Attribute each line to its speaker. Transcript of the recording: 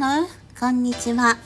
Speaker 1: の？こんにちは。